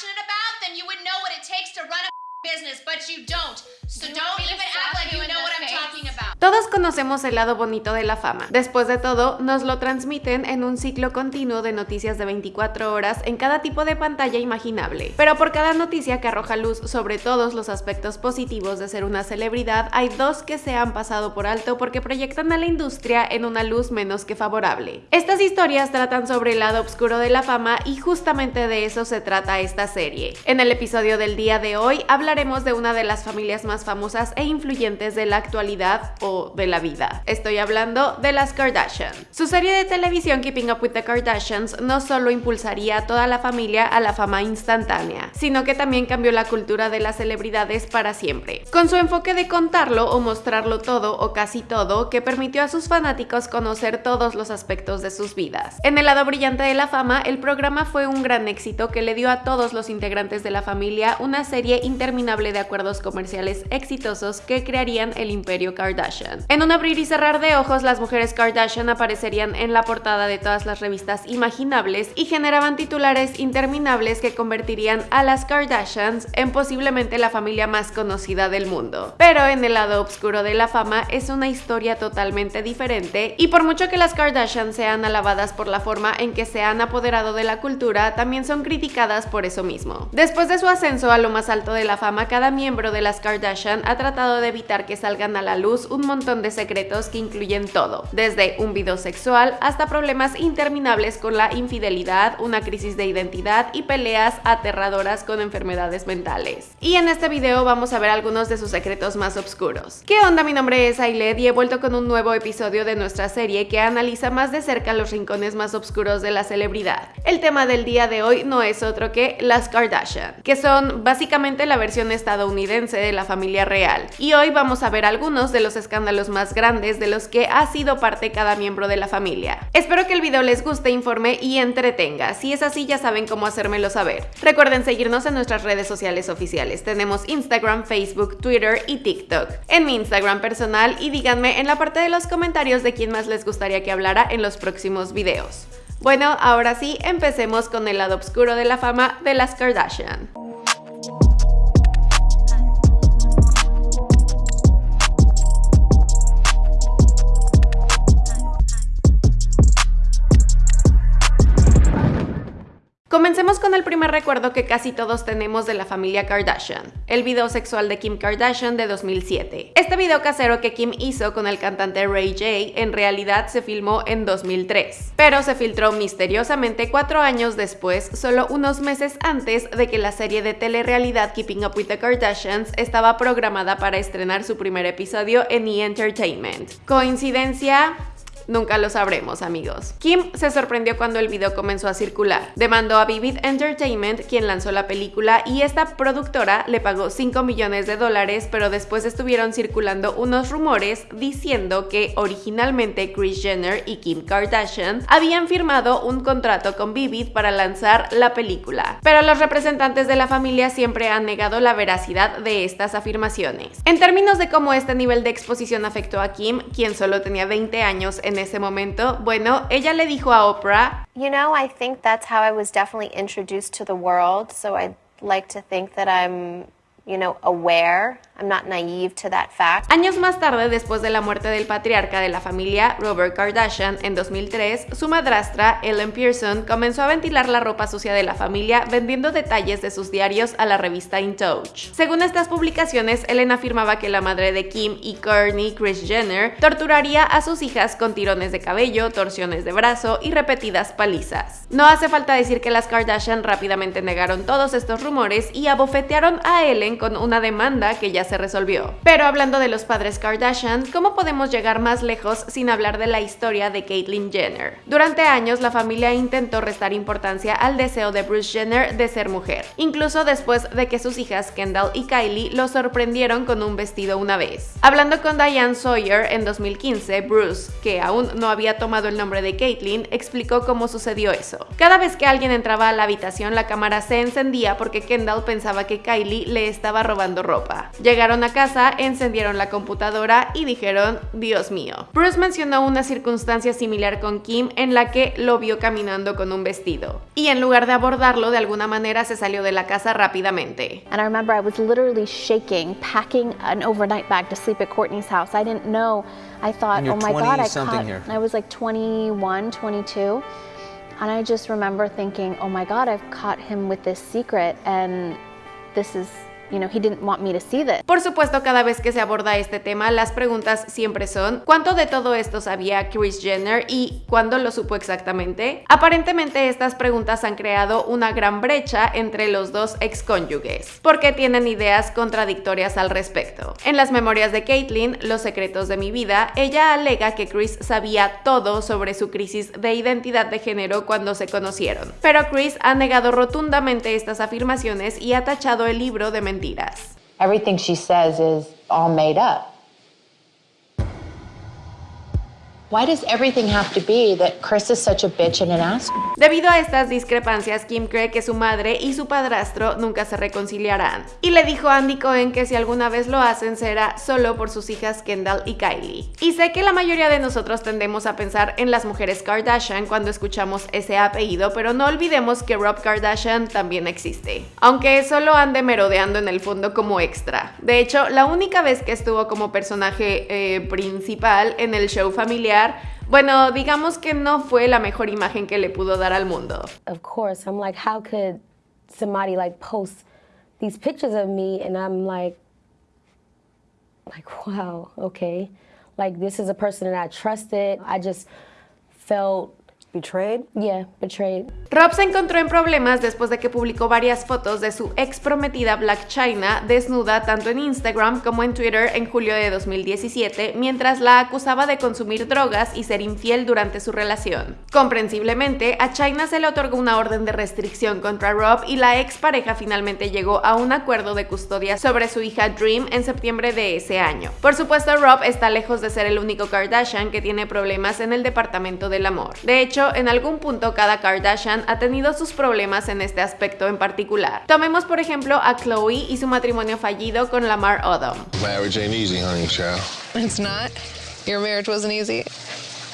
passionate about, then you would know what it takes to run a business, but you don't. So don't even act like you know what I'm talking about. Todos conocemos el lado bonito de la fama. Después de todo, nos lo transmiten en un ciclo continuo de noticias de 24 horas en cada tipo de pantalla imaginable. Pero por cada noticia que arroja luz sobre todos los aspectos positivos de ser una celebridad, hay dos que se han pasado por alto porque proyectan a la industria en una luz menos que favorable. Estas historias tratan sobre el lado oscuro de la fama y justamente de eso se trata esta serie. En el episodio del día de hoy hablaremos de una de las familias más famosas e influyentes de la actualidad o de la vida. Estoy hablando de las Kardashian. Su serie de televisión Keeping Up with the Kardashians no solo impulsaría a toda la familia a la fama instantánea, sino que también cambió la cultura de las celebridades para siempre. Con su enfoque de contarlo o mostrarlo todo o casi todo, que permitió a sus fanáticos conocer todos los aspectos de sus vidas. En el lado brillante de la fama, el programa fue un gran éxito que le dio a todos los integrantes de la familia una serie interminable de acuerdos comerciales exitosos que crearían el imperio Kardashian. En un abrir y cerrar de ojos, las mujeres Kardashian aparecerían en la portada de todas las revistas imaginables y generaban titulares interminables que convertirían a las Kardashians en posiblemente la familia más conocida del mundo. Pero en el lado oscuro de la fama es una historia totalmente diferente y por mucho que las Kardashian sean alabadas por la forma en que se han apoderado de la cultura, también son criticadas por eso mismo. Después de su ascenso a lo más alto de la fama, cada miembro de las Kardashian ha tratado de evitar que salgan a la luz un montón de secretos que incluyen todo, desde un video sexual hasta problemas interminables con la infidelidad, una crisis de identidad y peleas aterradoras con enfermedades mentales. Y en este video vamos a ver algunos de sus secretos más oscuros. ¿Qué onda? Mi nombre es Ailed y he vuelto con un nuevo episodio de nuestra serie que analiza más de cerca los rincones más oscuros de la celebridad. El tema del día de hoy no es otro que las Kardashian, que son básicamente la versión estadounidense de la familia real. Y hoy vamos a ver algunos de los escándalos más grandes de los que ha sido parte cada miembro de la familia. Espero que el video les guste, informe y entretenga. Si es así ya saben cómo hacérmelo saber. Recuerden seguirnos en nuestras redes sociales oficiales. Tenemos Instagram, Facebook, Twitter y TikTok. En mi Instagram personal y díganme en la parte de los comentarios de quién más les gustaría que hablara en los próximos videos. Bueno, ahora sí, empecemos con el lado oscuro de la fama de las Kardashian. Comencemos con el primer recuerdo que casi todos tenemos de la familia Kardashian, el video sexual de Kim Kardashian de 2007. Este video casero que Kim hizo con el cantante Ray J en realidad se filmó en 2003, pero se filtró misteriosamente cuatro años después, solo unos meses antes de que la serie de telerrealidad Keeping Up with the Kardashians estaba programada para estrenar su primer episodio en E! Entertainment. ¿Coincidencia? Nunca lo sabremos, amigos. Kim se sorprendió cuando el video comenzó a circular. Demandó a Vivid Entertainment, quien lanzó la película, y esta productora le pagó 5 millones de dólares, pero después estuvieron circulando unos rumores diciendo que originalmente Kris Jenner y Kim Kardashian habían firmado un contrato con Vivid para lanzar la película. Pero los representantes de la familia siempre han negado la veracidad de estas afirmaciones. En términos de cómo este nivel de exposición afectó a Kim, quien solo tenía 20 años en ese momento, bueno, ella le dijo a Oprah, You know, I think that's how I was definitely introduced to the world. So I'd like to think that I'm, you know, aware. I'm not naive to that fact. Años más tarde, después de la muerte del patriarca de la familia, Robert Kardashian, en 2003, su madrastra, Ellen Pearson, comenzó a ventilar la ropa sucia de la familia vendiendo detalles de sus diarios a la revista In Touch. Según estas publicaciones, Ellen afirmaba que la madre de Kim y Kourtney, Kris Jenner, torturaría a sus hijas con tirones de cabello, torsiones de brazo y repetidas palizas. No hace falta decir que las Kardashian rápidamente negaron todos estos rumores y abofetearon a Ellen con una demanda que ya se resolvió. Pero hablando de los padres Kardashian, ¿cómo podemos llegar más lejos sin hablar de la historia de Caitlyn Jenner? Durante años la familia intentó restar importancia al deseo de Bruce Jenner de ser mujer, incluso después de que sus hijas Kendall y Kylie lo sorprendieron con un vestido una vez. Hablando con Diane Sawyer en 2015, Bruce, que aún no había tomado el nombre de Caitlyn, explicó cómo sucedió eso. Cada vez que alguien entraba a la habitación la cámara se encendía porque Kendall pensaba que Kylie le estaba robando ropa Llegaron a casa, encendieron la computadora y dijeron, Dios mío. Bruce mencionó una circunstancia similar con Kim en la que lo vio caminando con un vestido. Y en lugar de abordarlo, de alguna manera se salió de la casa rápidamente. And I remember I was literally shaking, packing an overnight bag to sleep at Courtney's house. I didn't know. I thought, oh my God, I caught. Here. I was like 21, 22. And I just remember thinking, oh my God, I've caught him with this secret. And this is You know, he didn't want me to see this. Por supuesto, cada vez que se aborda este tema, las preguntas siempre son ¿cuánto de todo esto sabía Chris Jenner y cuándo lo supo exactamente? Aparentemente estas preguntas han creado una gran brecha entre los dos excónyuges, porque tienen ideas contradictorias al respecto. En las memorias de Caitlyn, Los secretos de mi vida, ella alega que Chris sabía todo sobre su crisis de identidad de género cuando se conocieron, pero Chris ha negado rotundamente estas afirmaciones y ha tachado el libro de mentiras Everything she says is all made up. Why does everything have to be that Chris is such a bitch and an ass? Debido a estas discrepancias, Kim cree que su madre y su padrastro nunca se reconciliarán. Y le dijo a Andy Cohen que si alguna vez lo hacen será solo por sus hijas Kendall y Kylie. Y sé que la mayoría de nosotros tendemos a pensar en las mujeres Kardashian cuando escuchamos ese apellido, pero no olvidemos que Rob Kardashian también existe. Aunque solo ande merodeando en el fondo como extra. De hecho, la única vez que estuvo como personaje eh, principal en el show familiar bueno, digamos que no fue la mejor imagen que le pudo dar al mundo. Of course, I'm like, how could somebody like post these pictures of me and I'm like, like, wow, okay. Like this is a person that I trusted. I just felt Betrayed? Yeah, betrayed. Rob se encontró en problemas después de que publicó varias fotos de su ex prometida Black China desnuda tanto en Instagram como en Twitter en julio de 2017, mientras la acusaba de consumir drogas y ser infiel durante su relación. Comprensiblemente, a China se le otorgó una orden de restricción contra Rob y la ex pareja finalmente llegó a un acuerdo de custodia sobre su hija Dream en septiembre de ese año. Por supuesto, Rob está lejos de ser el único Kardashian que tiene problemas en el departamento del amor. De hecho, en algún punto cada Kardashian ha tenido sus problemas en este aspecto en particular. Tomemos por ejemplo a Chloe y su matrimonio fallido con Lamar Odom. Marriage ain't easy, honey, child. It's not? Your marriage wasn't easy?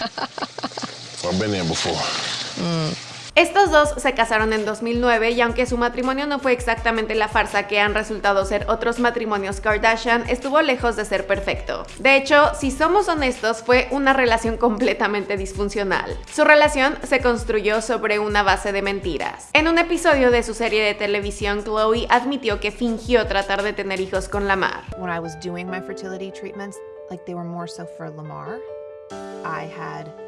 I've been there before. Mm. Estos dos se casaron en 2009 y aunque su matrimonio no fue exactamente la farsa que han resultado ser otros matrimonios Kardashian, estuvo lejos de ser perfecto. De hecho, si somos honestos, fue una relación completamente disfuncional. Su relación se construyó sobre una base de mentiras. En un episodio de su serie de televisión, Chloe admitió que fingió tratar de tener hijos con Lamar. When I was doing my fertility treatments, like they were more so for Lamar, I had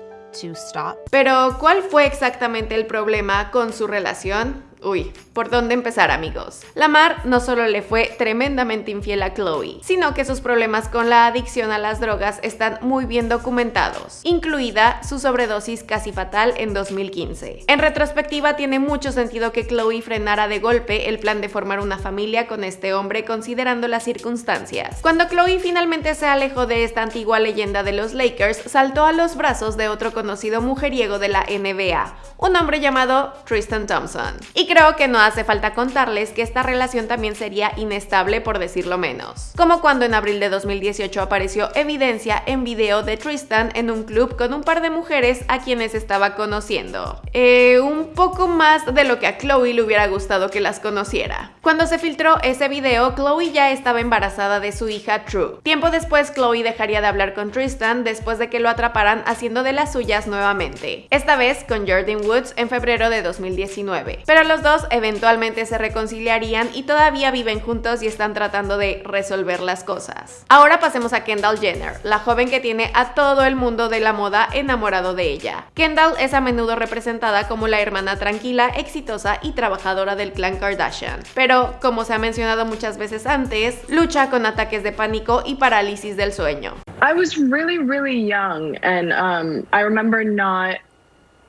pero, ¿cuál fue exactamente el problema con su relación? Uy, ¿por dónde empezar amigos? Lamar no solo le fue tremendamente infiel a Chloe, sino que sus problemas con la adicción a las drogas están muy bien documentados, incluida su sobredosis casi fatal en 2015. En retrospectiva tiene mucho sentido que Chloe frenara de golpe el plan de formar una familia con este hombre considerando las circunstancias. Cuando Chloe finalmente se alejó de esta antigua leyenda de los Lakers, saltó a los brazos de otro conocido mujeriego de la NBA, un hombre llamado Tristan Thompson. Creo que no hace falta contarles que esta relación también sería inestable por decirlo menos. Como cuando en abril de 2018 apareció evidencia en video de Tristan en un club con un par de mujeres a quienes estaba conociendo. Eh, un poco más de lo que a Chloe le hubiera gustado que las conociera. Cuando se filtró ese video, Chloe ya estaba embarazada de su hija True. Tiempo después, Chloe dejaría de hablar con Tristan después de que lo atraparan haciendo de las suyas nuevamente. Esta vez con Jordan Woods en febrero de 2019. Pero los dos eventualmente se reconciliarían y todavía viven juntos y están tratando de resolver las cosas. Ahora pasemos a Kendall Jenner, la joven que tiene a todo el mundo de la moda enamorado de ella. Kendall es a menudo representada como la hermana tranquila, exitosa y trabajadora del clan Kardashian, pero como se ha mencionado muchas veces antes, lucha con ataques de pánico y parálisis del sueño. I was really, really young and um, I remember not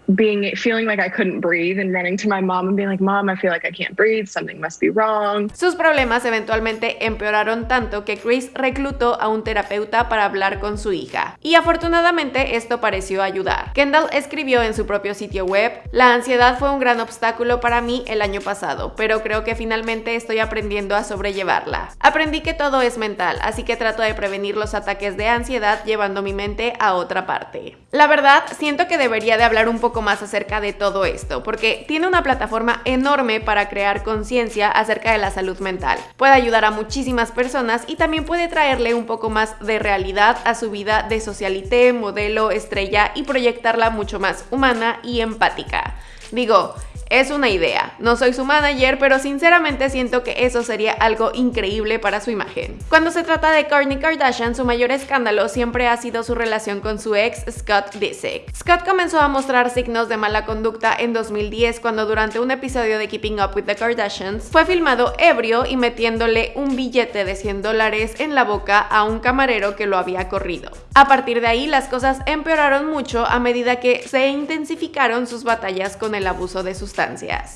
being feeling like I couldn't breathe and running to my mom and being like, "Mom, I feel like I can't breathe. Something must be wrong." Sus problemas eventualmente empeoraron tanto que Chris reclutó a un terapeuta para hablar con su hija. Y afortunadamente esto pareció ayudar. Kendall escribió en su propio sitio web, "La ansiedad fue un gran obstáculo para mí el año pasado, pero creo que finalmente estoy aprendiendo a sobrellevarla. Aprendí que todo es mental, así que trato de prevenir los ataques de ansiedad llevando mi mente a otra parte." La verdad, siento que debería de hablar un poco más acerca de todo esto, porque tiene una plataforma enorme para crear conciencia acerca de la salud mental. Puede ayudar a muchísimas personas y también puede traerle un poco más de realidad a su vida de socialité, modelo, estrella y proyectarla mucho más humana y empática. Digo, es una idea, no soy su manager, pero sinceramente siento que eso sería algo increíble para su imagen. Cuando se trata de Kourtney Kardashian, su mayor escándalo siempre ha sido su relación con su ex Scott Disick. Scott comenzó a mostrar signos de mala conducta en 2010 cuando durante un episodio de Keeping Up with the Kardashians fue filmado ebrio y metiéndole un billete de 100 dólares en la boca a un camarero que lo había corrido. A partir de ahí las cosas empeoraron mucho a medida que se intensificaron sus batallas con el abuso de sustancias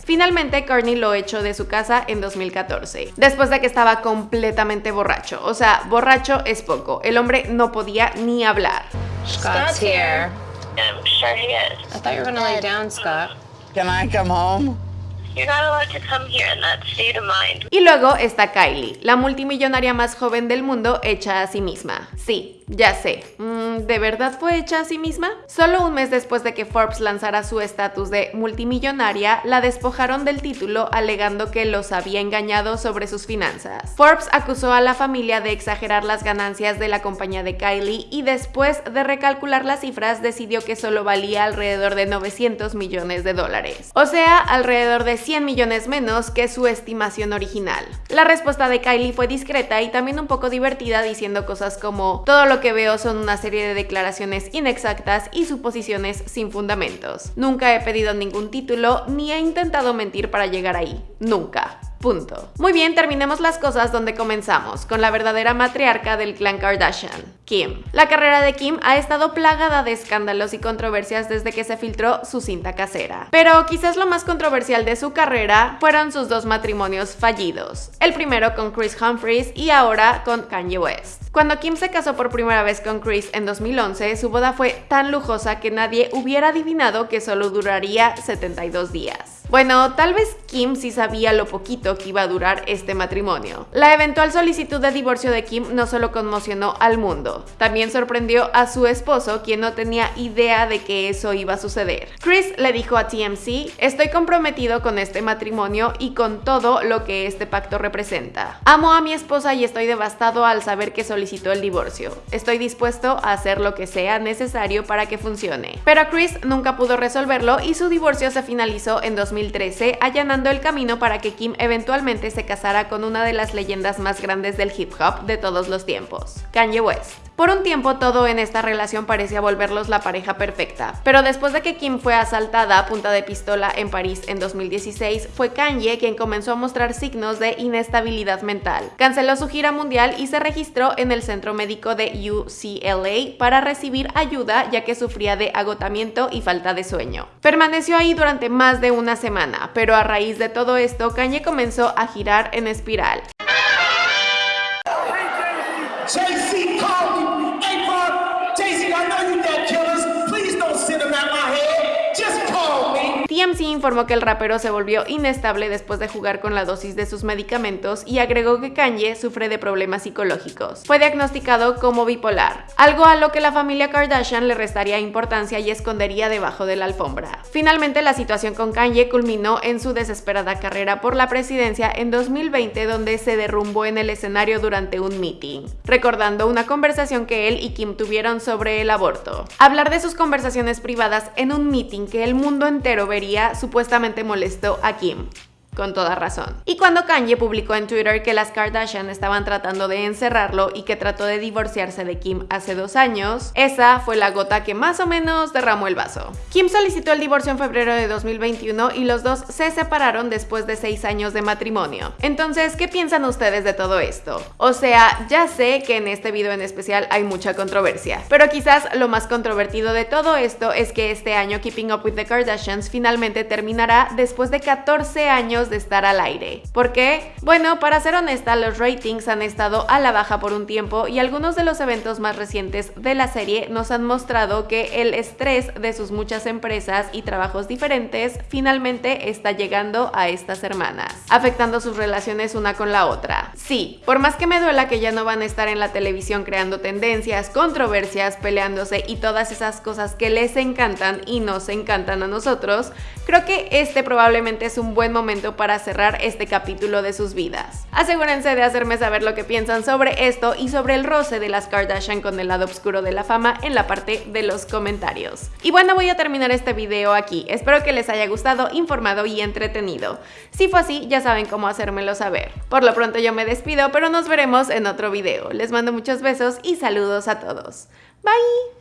Finalmente, Courtney lo echó de su casa en 2014, después de que estaba completamente borracho. O sea, borracho es poco. El hombre no podía ni hablar. Scott's here. I'm sure he is. I thought you were gonna lay down, Scott. Can I come home? You're not allowed to come here in that state of mind. Y luego está Kylie, la multimillonaria más joven del mundo hecha a sí misma. Sí, ya sé, mm, ¿de verdad fue hecha a sí misma? Solo un mes después de que Forbes lanzara su estatus de multimillonaria, la despojaron del título alegando que los había engañado sobre sus finanzas. Forbes acusó a la familia de exagerar las ganancias de la compañía de Kylie y después de recalcular las cifras decidió que solo valía alrededor de 900 millones de dólares. O sea, alrededor de 100 millones menos que su estimación original. La respuesta de Kylie fue discreta y también un poco divertida diciendo cosas como todo lo lo que veo son una serie de declaraciones inexactas y suposiciones sin fundamentos. Nunca he pedido ningún título ni he intentado mentir para llegar ahí. Nunca. Punto. Muy bien, terminemos las cosas donde comenzamos, con la verdadera matriarca del clan Kardashian, Kim. La carrera de Kim ha estado plagada de escándalos y controversias desde que se filtró su cinta casera. Pero quizás lo más controversial de su carrera fueron sus dos matrimonios fallidos. El primero con Chris Humphries y ahora con Kanye West. Cuando Kim se casó por primera vez con Chris en 2011, su boda fue tan lujosa que nadie hubiera adivinado que solo duraría 72 días. Bueno, tal vez Kim sí sabía lo poquito que iba a durar este matrimonio. La eventual solicitud de divorcio de Kim no solo conmocionó al mundo, también sorprendió a su esposo, quien no tenía idea de que eso iba a suceder. Chris le dijo a TMC, estoy comprometido con este matrimonio y con todo lo que este pacto representa. Amo a mi esposa y estoy devastado al saber que solicitó el divorcio. Estoy dispuesto a hacer lo que sea necesario para que funcione. Pero Chris nunca pudo resolverlo y su divorcio se finalizó en 2000 2013, allanando el camino para que Kim eventualmente se casara con una de las leyendas más grandes del hip hop de todos los tiempos, Kanye West. Por un tiempo todo en esta relación parecía volverlos la pareja perfecta, pero después de que Kim fue asaltada a punta de pistola en París en 2016, fue Kanye quien comenzó a mostrar signos de inestabilidad mental. Canceló su gira mundial y se registró en el centro médico de UCLA para recibir ayuda ya que sufría de agotamiento y falta de sueño. Permaneció ahí durante más de una semana, pero a raíz de todo esto, Kanye comenzó a girar en espiral. Informó que el rapero se volvió inestable después de jugar con la dosis de sus medicamentos y agregó que Kanye sufre de problemas psicológicos. Fue diagnosticado como bipolar, algo a lo que la familia Kardashian le restaría importancia y escondería debajo de la alfombra. Finalmente, la situación con Kanye culminó en su desesperada carrera por la presidencia en 2020 donde se derrumbó en el escenario durante un meeting, recordando una conversación que él y Kim tuvieron sobre el aborto. Hablar de sus conversaciones privadas en un meeting que el mundo entero vería supuestamente molestó a Kim. Con toda razón. Y cuando Kanye publicó en Twitter que las Kardashian estaban tratando de encerrarlo y que trató de divorciarse de Kim hace dos años, esa fue la gota que más o menos derramó el vaso. Kim solicitó el divorcio en febrero de 2021 y los dos se separaron después de seis años de matrimonio. Entonces, ¿qué piensan ustedes de todo esto? O sea, ya sé que en este video en especial hay mucha controversia, pero quizás lo más controvertido de todo esto es que este año Keeping Up with the Kardashians finalmente terminará después de 14 años de estar al aire. ¿Por qué? Bueno, para ser honesta, los ratings han estado a la baja por un tiempo y algunos de los eventos más recientes de la serie nos han mostrado que el estrés de sus muchas empresas y trabajos diferentes finalmente está llegando a estas hermanas, afectando sus relaciones una con la otra. Sí, por más que me duela que ya no van a estar en la televisión creando tendencias, controversias, peleándose y todas esas cosas que les encantan y nos encantan a nosotros, creo que este probablemente es un buen momento para cerrar este capítulo de sus vidas. Asegúrense de hacerme saber lo que piensan sobre esto y sobre el roce de las Kardashian con el lado oscuro de la fama en la parte de los comentarios. Y bueno, voy a terminar este video aquí. Espero que les haya gustado, informado y entretenido. Si fue así, ya saben cómo hacérmelo saber. Por lo pronto yo me despido, pero nos veremos en otro video. Les mando muchos besos y saludos a todos. Bye!